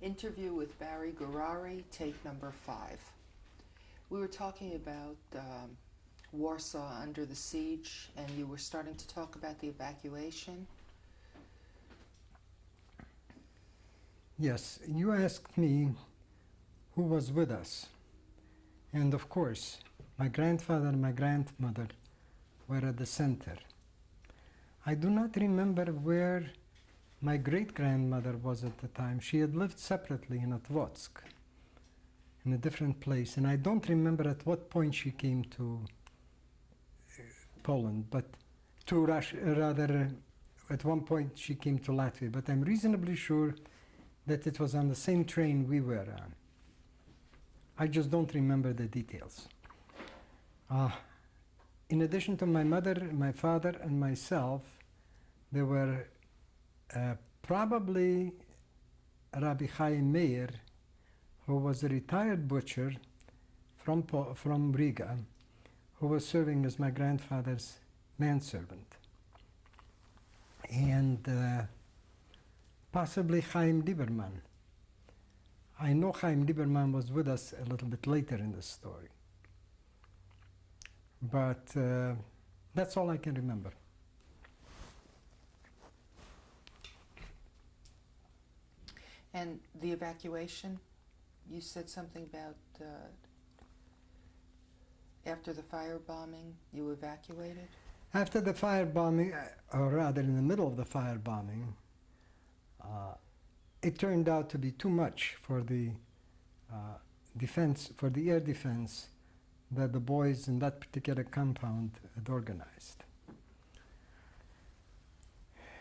Interview with Barry Gurary, take number five. We were talking about um, Warsaw under the siege, and you were starting to talk about the evacuation. Yes, you asked me who was with us. And of course, my grandfather and my grandmother were at the center. I do not remember where my great grandmother was at the time. She had lived separately in Otwotsk, in a different place, and I don't remember at what point she came to uh, Poland, but to Russia, rather, at one point she came to Latvia, but I'm reasonably sure that it was on the same train we were on. I just don't remember the details. Uh, in addition to my mother, my father, and myself, there were uh, probably Rabbi Chaim Meir, who was a retired butcher from, from Riga, who was serving as my grandfather's manservant. And uh, possibly Chaim Lieberman. I know Chaim Lieberman was with us a little bit later in the story. But uh, that's all I can remember. And the evacuation, you said something about uh, after the firebombing, you evacuated? After the firebombing, uh, or rather in the middle of the firebombing, uh, it turned out to be too much for the uh, defense, for the air defense that the boys in that particular compound had organized.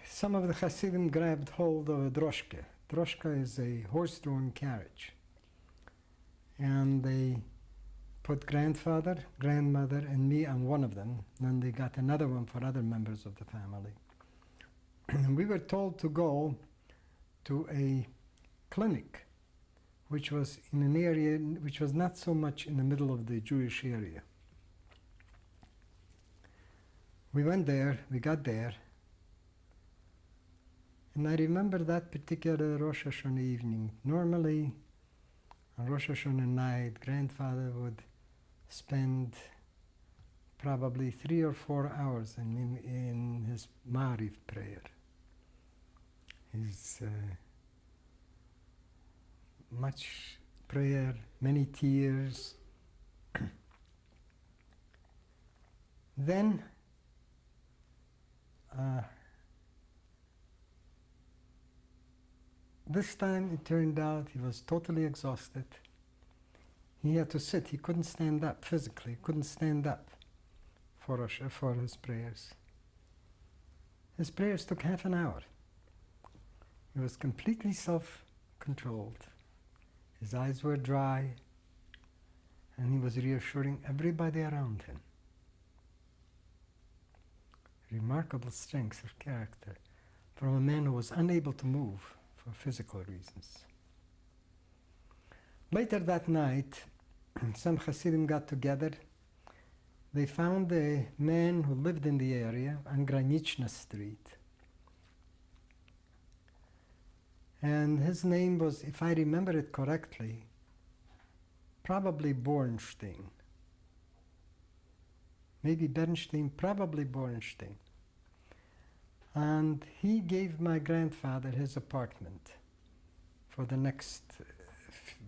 Some of the Hasidim grabbed hold of a droshka. Droshka is a horse-drawn carriage. And they put grandfather, grandmother, and me on one of them. Then they got another one for other members of the family. and we were told to go to a clinic which was in an area which was not so much in the middle of the Jewish area. We went there, we got there, and I remember that particular Rosh Hashanah evening. Normally, on Rosh Hashanah night, grandfather would spend probably three or four hours in, in, in his Maariv prayer. His uh, much prayer, many tears. then uh, this time it turned out he was totally exhausted. He had to sit, he couldn't stand up physically, he couldn't stand up for, us, for his prayers. His prayers took half an hour. He was completely self-controlled. His eyes were dry, and he was reassuring everybody around him. Remarkable strength of character from a man who was unable to move for physical reasons. Later that night, some Hasidim got together. They found a man who lived in the area on Graniczna Street. And his name was, if I remember it correctly, probably Bornstein. Maybe Bernstein, probably Bornstein. And he gave my grandfather his apartment for the next uh,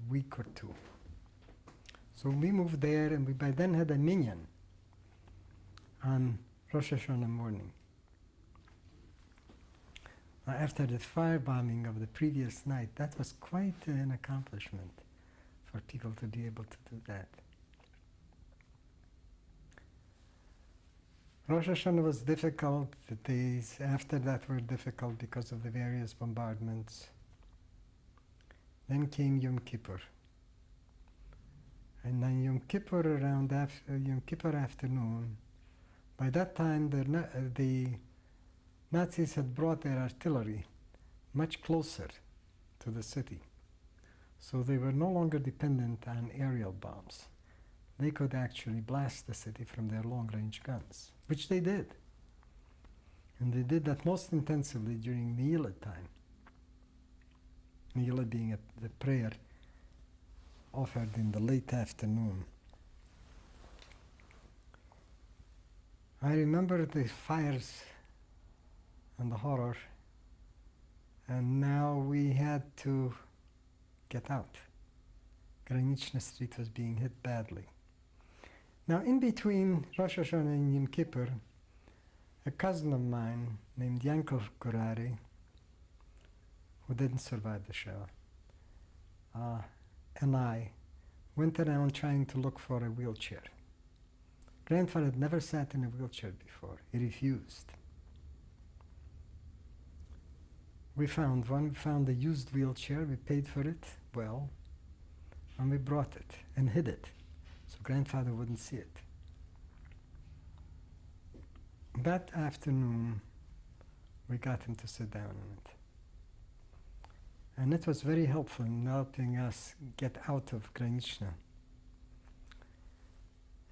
week or two. So we moved there, and we by then had a minyan on Rosh Hashanah morning after the firebombing of the previous night, that was quite an accomplishment for people to be able to do that. Rosh Hashanah was difficult. The days after that were difficult because of the various bombardments. Then came Yom Kippur. And then Yom Kippur around after, Yom Kippur afternoon, by that time the, the Nazis had brought their artillery much closer to the city. So they were no longer dependent on aerial bombs. They could actually blast the city from their long-range guns, which they did. And they did that most intensively during Neila time. Neila being a, the prayer offered in the late afternoon. I remember the fires and the horror, and now we had to get out. Graniczna Street was being hit badly. Now, in between Rosh Hashanah and Yom Kippur, a cousin of mine named Yankov Kurari, who didn't survive the Shoah, uh, and I went around trying to look for a wheelchair. Grandfather had never sat in a wheelchair before. He refused. We found one, we found a used wheelchair, we paid for it well, and we brought it and hid it so grandfather wouldn't see it. That afternoon, we got him to sit down on it. And it was very helpful in helping us get out of Graniczna.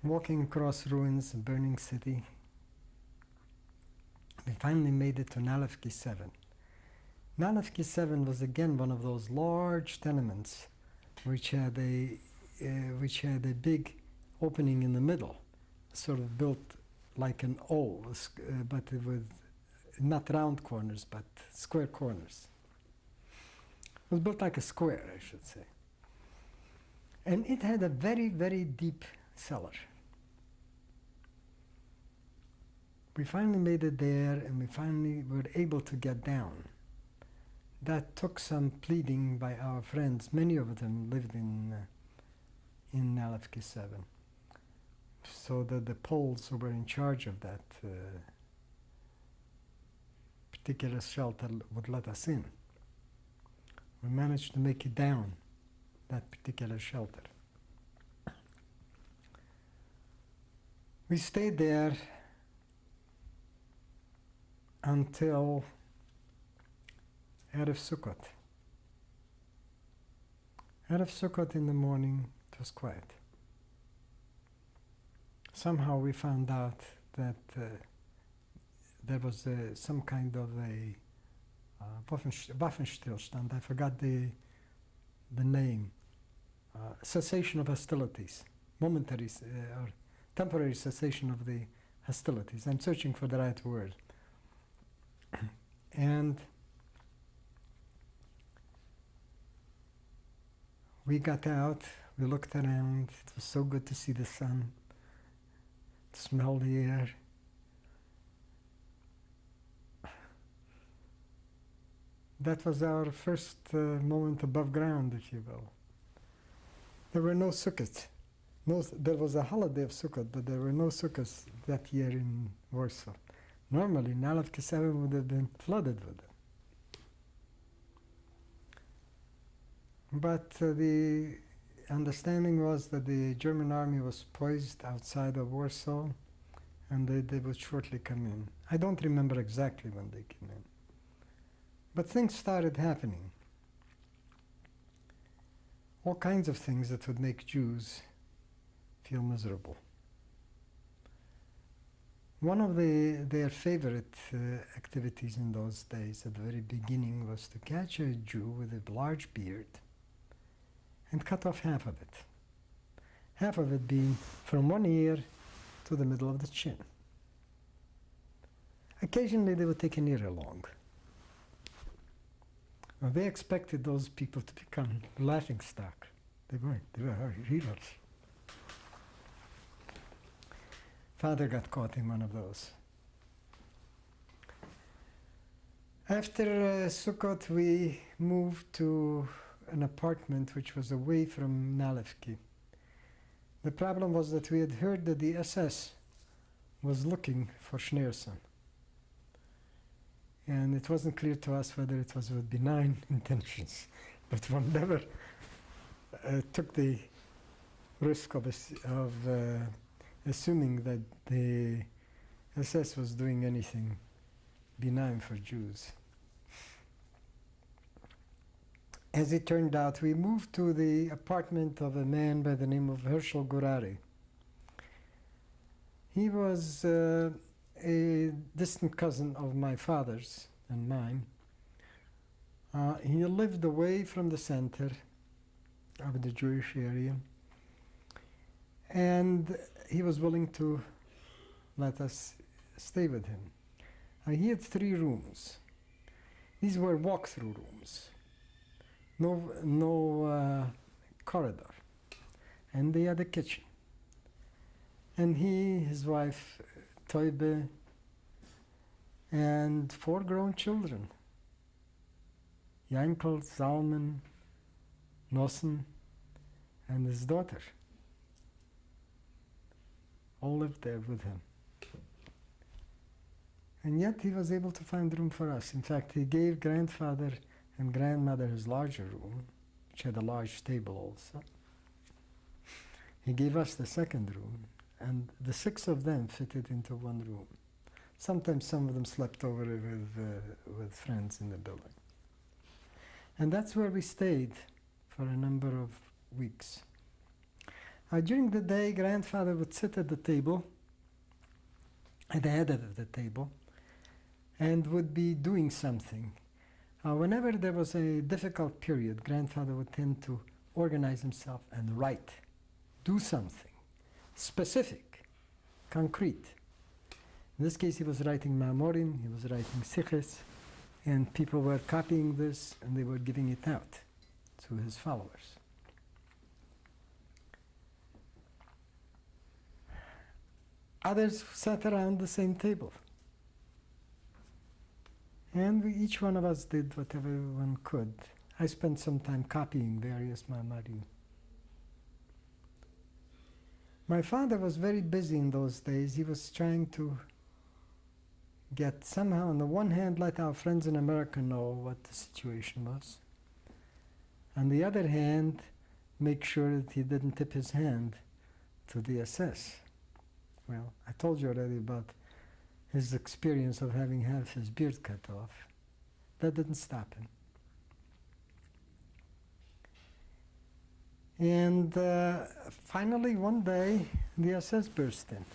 Walking across ruins, a burning city, we finally made it to Nalevki 7. Nalevki 7 was again one of those large tenements which had a, which had a big opening in the middle, sort of built like an O, uh, but with not round corners, but square corners. It was built like a square, I should say. And it had a very, very deep cellar. We finally made it there, and we finally were able to get down. That took some pleading by our friends. Many of them lived in uh, in Nalevki 7. So that the Poles who were in charge of that uh, particular shelter would let us in. We managed to make it down, that particular shelter. We stayed there until Erev Sukkot. Erev Sukkot in the morning, was quiet. Somehow we found out that uh, there was uh, some kind of a uh, Waffenst- Waffenstillstand. I forgot the the name. Uh, cessation of hostilities, momentary uh, or temporary cessation of the hostilities. I'm searching for the right word. and we got out. We looked around. It was so good to see the sun, to smell the air. That was our first uh, moment above ground, if you will. There were no sukkahs. No, there was a holiday of Sukkot, but there were no sukkahs that year in Warsaw. Normally, Nalevki 7 would have been flooded with them. But uh, the understanding was that the German army was poised outside of Warsaw and they, they would shortly come in. I don't remember exactly when they came in. But things started happening. All kinds of things that would make Jews feel miserable. One of the, their favorite uh, activities in those days at the very beginning was to catch a Jew with a large beard and cut off half of it. Half of it being from one ear to the middle of the chin. Occasionally they would take an ear along. They expected those people to become laughing stock. They weren't. They were heroes. Father got caught in one of those. After uh, Sukkot, we moved to an apartment which was away from Nalevki. The problem was that we had heard that the SS was looking for Schneerson. And it wasn't clear to us whether it was with benign intentions, but one never uh, took the risk of, of uh, assuming that the SS was doing anything benign for Jews. As it turned out, we moved to the apartment of a man by the name of Herschel Gurari. He was uh, a distant cousin of my father's and mine. Uh, he lived away from the center of the Jewish area, and he was willing to let us stay with him. Uh, he had three rooms. These were walk-through rooms, no, no uh, corridor, and they had a kitchen. And he, his wife, Toibe, and four grown children. Yankel, Zalman, Nossen, and his daughter all lived there with him. And yet he was able to find room for us. In fact, he gave grandfather and grandmother his larger room, which had a large table also. He gave us the second room, and the six of them fitted into one room. Sometimes some of them slept over with, uh, with friends in the building. And that's where we stayed for a number of weeks. Uh, during the day, grandfather would sit at the table, at the head of the table, and would be doing something. Uh, whenever there was a difficult period, grandfather would tend to organize himself and write, do something specific, concrete. In this case, he was writing Mamorim, he was writing Sichos, and people were copying this and they were giving it out to his followers. Others sat around the same table. And we, each one of us did whatever one could. I spent some time copying various Mamarim. My father was very busy in those days. He was trying to get somehow, on the one hand, let our friends in America know what the situation was. On the other hand, make sure that he didn't tip his hand to the SS. Well, I told you already about his experience of having had his beard cut off. That didn't stop him. And uh, finally, one day, the SS burst in.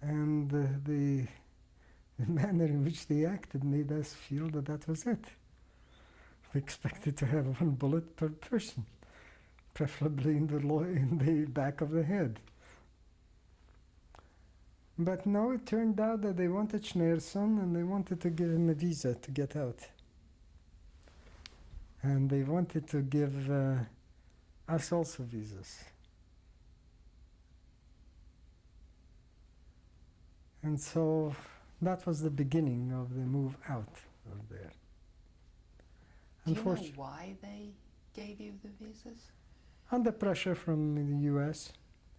And uh, the, the manner in which they acted made us feel that that was it. We expected to have one bullet per person, preferably in the, in the back of the head. But no, it turned out that they wanted Schneerson and they wanted to give him a visa to get out. And they wanted to give uh, us also visas. And so that was the beginning of the move out of there. Do you know why they gave you the visas? under pressure from the U.S.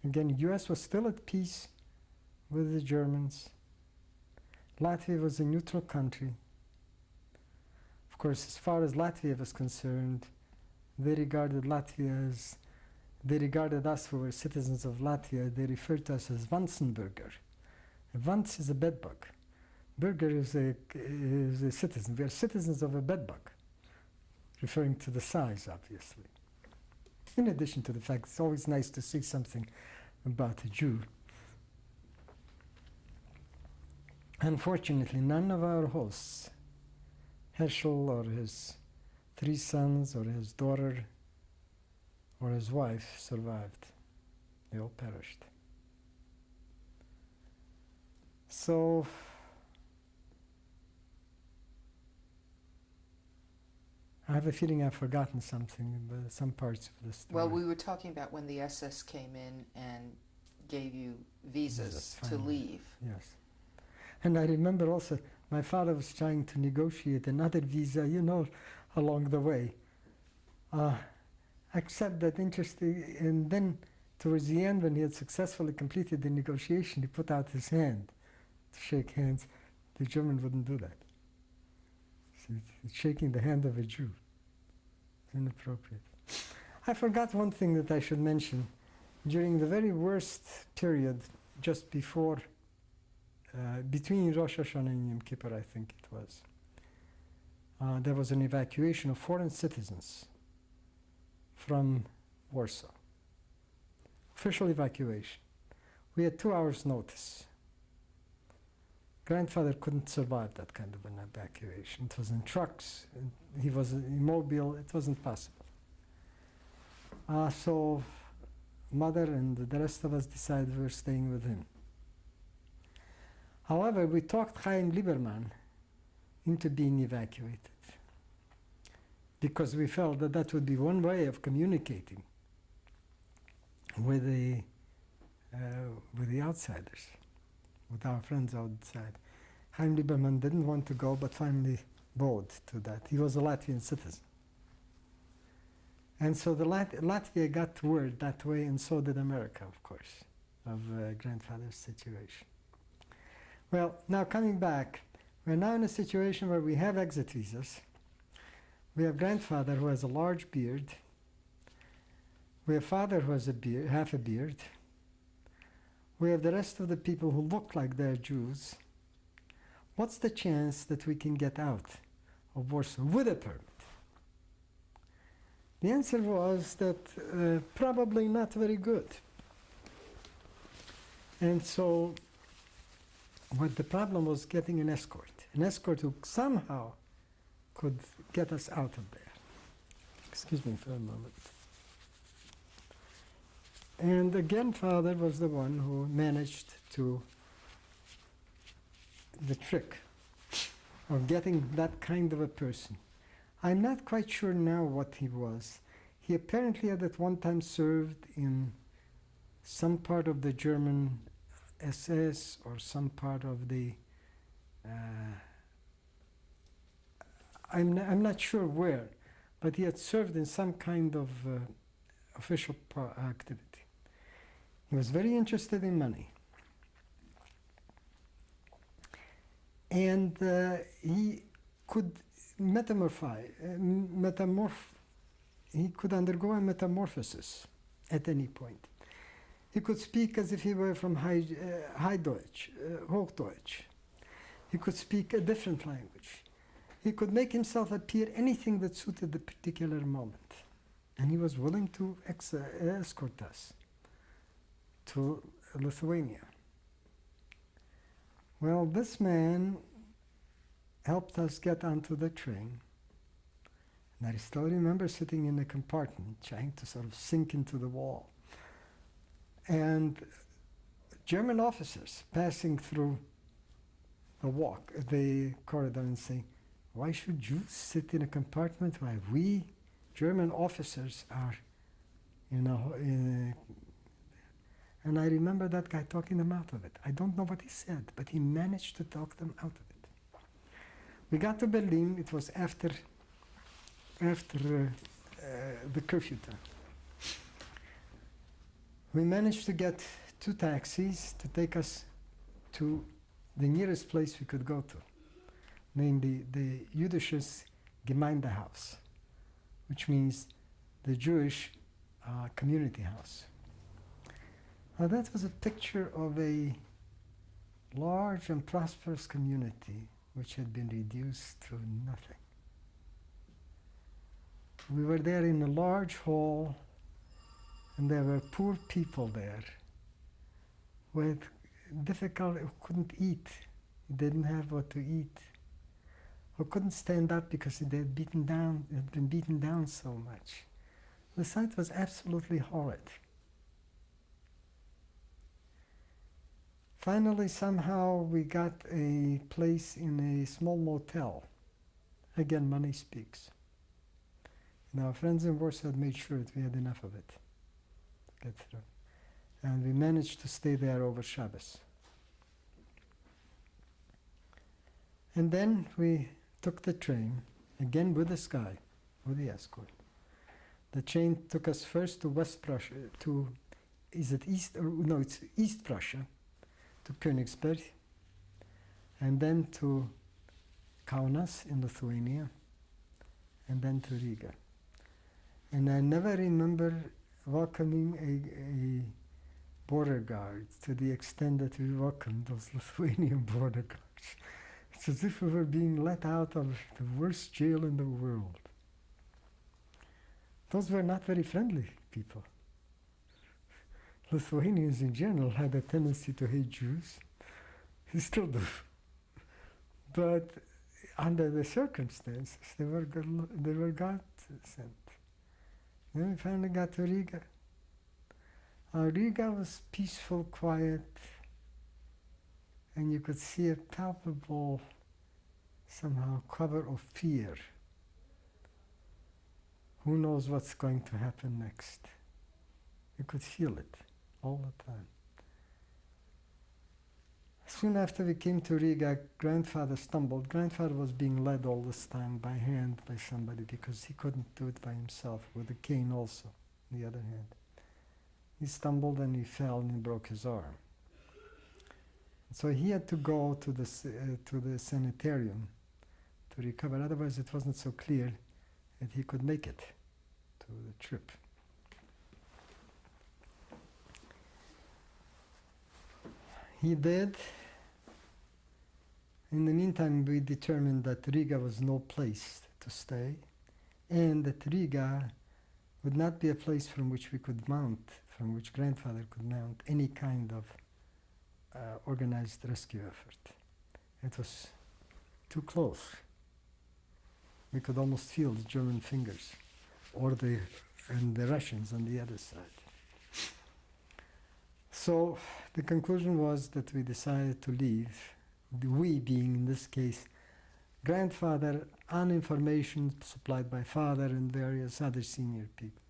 Again, U.S. was still at peace with the Germans. Latvia was a neutral country. Of course, as far as Latvia was concerned, they regarded Latvia as they regarded us who were citizens of Latvia. They referred to us as Vansenburger. A Vans is a bedbug. Burger is a is a citizen. We are citizens of a bedbug, referring to the size, obviously. In addition to the fact, it's always nice to see something about a Jew. Unfortunately, none of our hosts, Herschel or his three sons or his daughter or his wife, survived. They all perished. So, I have a feeling I've forgotten something, but some parts of the story. Well, we were talking about when the SS came in and gave you visas Visas, to leave. Yes. And I remember also my father was trying to negotiate another visa, you know, along the way. Uh, except that interesting, and then towards the end, when he had successfully completed the negotiation, he put out his hand to shake hands. The German wouldn't do that. It's shaking the hand of a Jew. It's inappropriate. I forgot one thing that I should mention. During the very worst period, just before uh, between Rosh Hashanah and Yom Kippur, I think it was, uh, there was an evacuation of foreign citizens from Warsaw. Official evacuation. We had two hours' notice. grandfather couldn't survive that kind of an evacuation. It was in trucks. He was immobile. It wasn't possible. Uh, so, mother and the rest of us decided we were staying with him. However, we talked Chaim Lieberman into being evacuated because we felt that that would be one way of communicating with the uh, with the outsiders, with our friends outside. Chaim Lieberman didn't want to go, but finally bowed to that. He was a Latvian citizen. And so the Lat- Latvia got word that way, and so did America, of course, of uh, grandfather's situation. Well, now coming back, we're now in a situation where we have exit visas. We have grandfather who has a large beard. We have father who has a beard, half a beard. We have the rest of the people who look like they're Jews. What's the chance that we can get out of Warsaw with a permit? The answer was that uh, probably not very good. And so, what the problem was getting an escort, an escort who somehow could get us out of there. Excuse me for a moment. And again, father was the one who managed to the trick of getting that kind of a person. I'm not quite sure now what he was. He apparently had at one time served in some part of the German SS or some part of the. Uh, I'm, n- I'm not sure where, but he had served in some kind of uh, official activity. He was very interested in money. And uh, he could metamorphize, uh, metamorph, he could undergo a metamorphosis at any point. He could speak as if he were from High, uh, High Deutsch, uh, Hochdeutsch. He could speak a different language. He could make himself appear anything that suited the particular moment. And he was willing to uh, escort us to Lithuania. Well, this man helped us get onto the train. And I still remember sitting in the compartment trying to sort of sink into the wall. And German officers passing through the walk, the corridor, and saying, Why should Jews sit in a compartment while we, German officers, are in a and I remember that guy talking them out of it. I don't know what he said, but he managed to talk them out of it. We got to Berlin. It was after after uh, uh, the curfew time. We managed to get two taxis to take us to the nearest place we could go to, namely the Jüdisches Gemeindehaus, which means the Jewish uh, community house. Now that was a picture of a large and prosperous community which had been reduced to nothing. We were there in a large hall, and there were poor people there with had difficult, who couldn't eat, didn't have what to eat, who couldn't stand up because they had beaten down, had been beaten down so much. The sight was absolutely horrid. Finally, somehow, we got a place in a small motel. Again, money speaks. And our friends in Warsaw had made sure that we had enough of it through. And we managed to stay there over Shabbos. And then we took the train, again with the sky, with the escort. The train took us first to West Prussia, to, is it East, or no, it's East Prussia, to Königsberg, and then to Kaunas in Lithuania, and then to Riga. And I never remember welcoming a, a border guard to the extent that we welcomed those Lithuanian border guards. It's as if we were being let out of the worst jail in the world. Those were not very friendly people. Lithuanians in general had a tendency to hate Jews. They still do. but under the circumstances, they were they were God sent. Then we finally got to Riga. Uh, Riga was peaceful, quiet, and you could see a palpable, somehow, cover of fear. Who knows what's going to happen next? You could feel it all the time. Soon after we came to Riga, grandfather stumbled. Grandfather was being led all this time by hand by somebody because he couldn't do it by himself, with a cane also, the other hand. He stumbled and he fell and he broke his arm. So he had to go to the, uh, to the sanitarium to recover, otherwise it wasn't so clear that he could make it to the trip. He did. In the meantime, we determined that Riga was no place to stay, and that Riga would not be a place from which we could mount, from which grandfather could mount any kind of uh, organized rescue effort. It was too close. We could almost feel the German fingers, or the and the Russians on the other side. So the conclusion was that we decided to leave, we being in this case grandfather, and information supplied by father and various other senior people.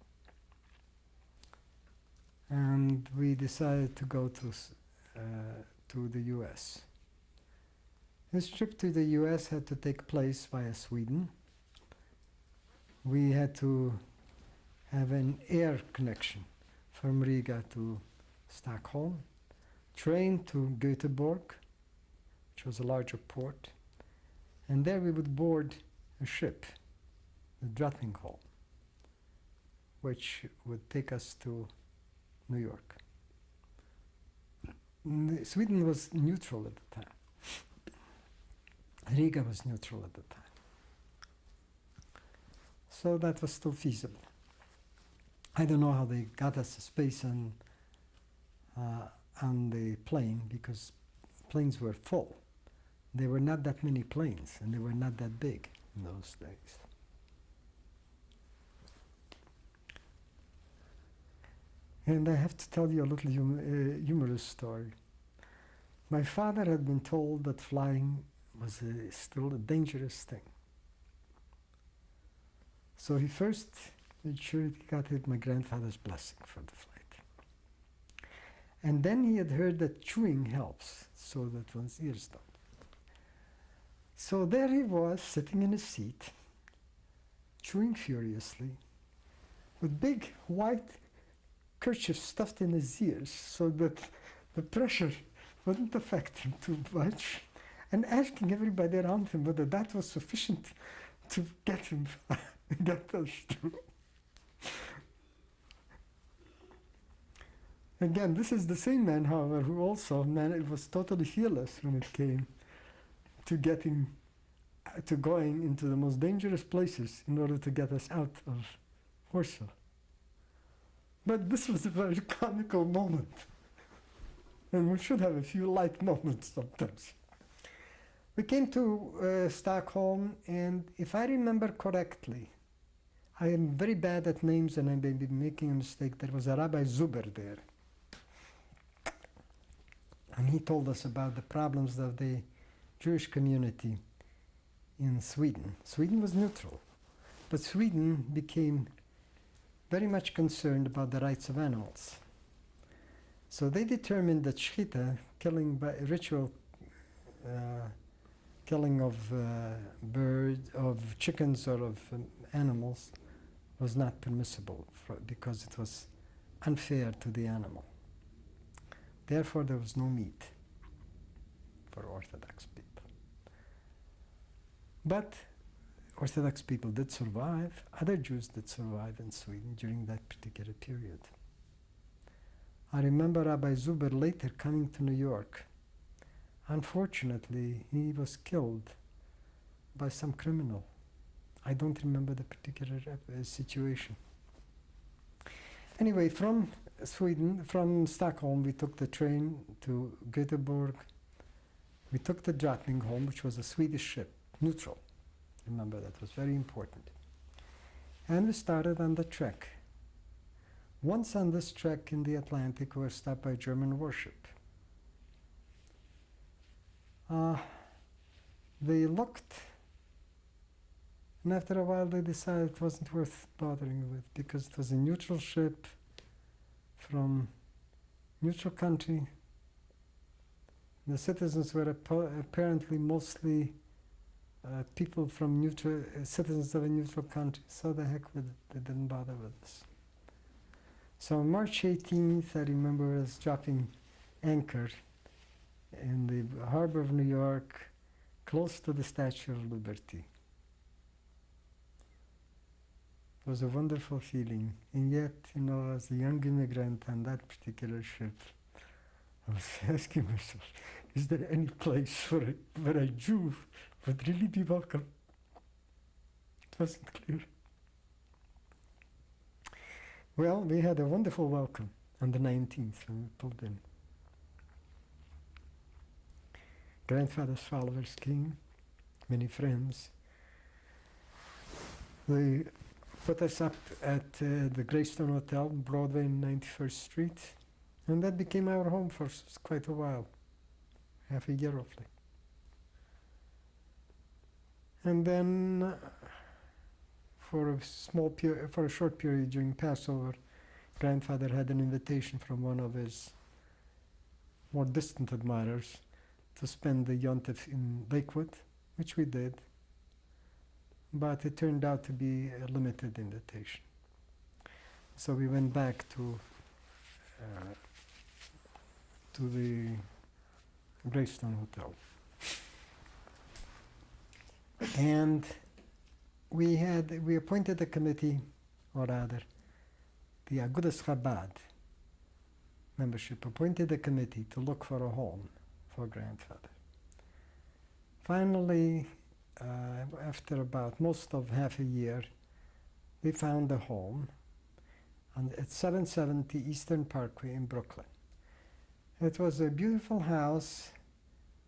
And we decided to go to, uh, to the US. This trip to the US had to take place via Sweden. We had to have an air connection from Riga to Stockholm, train to Göteborg, which was a larger port, and there we would board a ship, the Drottningholm, which would take us to New York. Sweden was neutral at the time. Riga was neutral at the time. So that was still feasible. I don't know how they got us a space on uh, on the plane because planes were full. There were not that many planes, and they were not that big in those days. And I have to tell you a little hum- uh, humorous story. My father had been told that flying was a, still a dangerous thing. So he first made sure he got my grandfather's blessing for the flight. And then he had heard that chewing helps so that one's ears don't. So there he was, sitting in a seat, chewing furiously, with big white kerchief stuffed in his ears so that the pressure wouldn't affect him too much, and asking everybody around him whether that was sufficient to get him get us through. Again, this is the same man, however, who also man, it was totally fearless when it came to getting to going into the most dangerous places in order to get us out of Warsaw. But this was a very comical moment. And we should have a few light moments sometimes. We came to uh, Stockholm, and if I remember correctly, I am very bad at names and I may be making a mistake. There was a Rabbi Zuber there. And he told us about the problems of the Jewish community in Sweden. Sweden was neutral, but Sweden became very much concerned about the rights of animals. So they determined that shchita, killing by ritual uh, killing of uh, birds, of chickens or of um, animals, was not permissible for, because it was unfair to the animal. Therefore, there was no meat for Orthodox people. But Orthodox people did survive, other Jews did survive in Sweden during that particular period. I remember Rabbi Zuber later coming to New York. Unfortunately, he was killed by some criminal. I don't remember the particular uh, situation. Anyway, from Sweden, from Stockholm, we took the train to Göteborg, we took the Drottningholm, which was a Swedish ship, neutral. Remember, that was very important. And we started on the trek. Once on this trek in the Atlantic, we were stopped by a German warship. Uh, they looked, and after a while, they decided it wasn't worth bothering with because it was a neutral ship from neutral country. The citizens were appa- apparently mostly uh, people from neutral uh, citizens of a neutral country. So the heck with it, they didn't bother with us. So on March 18th, I remember us dropping anchor in the harbor of New York, close to the Statue of Liberty. It was a wonderful feeling, and yet, you know, as a young immigrant on that particular ship, I was asking myself, is there any place where a, where a Jew would really be welcome? It wasn't clear. Well, we had a wonderful welcome on the 19th when we pulled in. Grandfather's followers came, many friends. They put us up at uh, the Greystone Hotel, Broadway and 91st Street, and that became our home for quite a while, half a year roughly. And then, uh, for a small for a short period during Passover, grandfather had an invitation from one of his more distant admirers to spend the Yontif in Lakewood, which we did. But it turned out to be a limited invitation. So we went back to uh, to the Greystone Hotel. And we had we appointed a committee, or rather, the Agudas Chabad membership appointed a committee to look for a home for grandfather. Finally, after about most of half a year, we found a home on, at 770 Eastern Parkway in Brooklyn. It was a beautiful house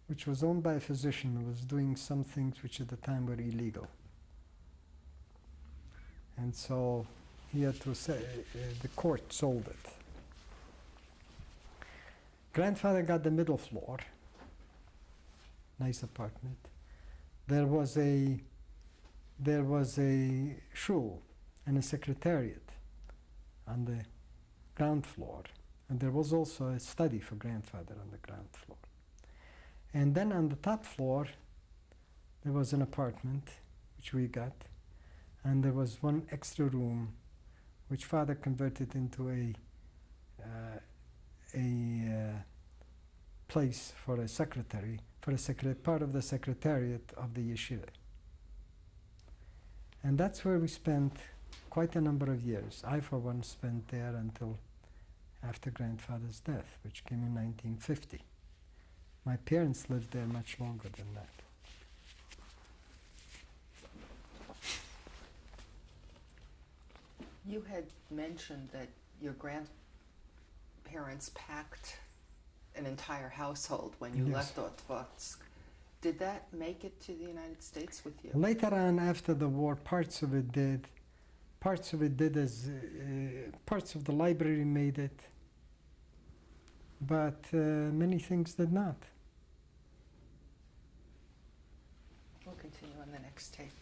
which was owned by a physician who was doing some things which at the time were illegal. And so he had to say, uh, the court sold it. Grandfather got the middle floor, nice apartment. There was a there was a shul and a secretariat on the ground floor, and there was also a study for grandfather on the ground floor. And then on the top floor, there was an apartment which we got, and there was one extra room which father converted into a uh, a uh, place for a secretary, for a secre- part of the secretariat of the yeshiva. And that's where we spent quite a number of years. I, for one, spent there until after grandfather's death, which came in 1950. My parents lived there much longer than that. You had mentioned that your grandparents packed an entire household when you Yes. left Otvotsk. Did that make it to the United States with you? Later on, after the war, parts of it did. Parts of it did as uh, parts of the library made it, but uh, many things did not. We'll continue on the next tape.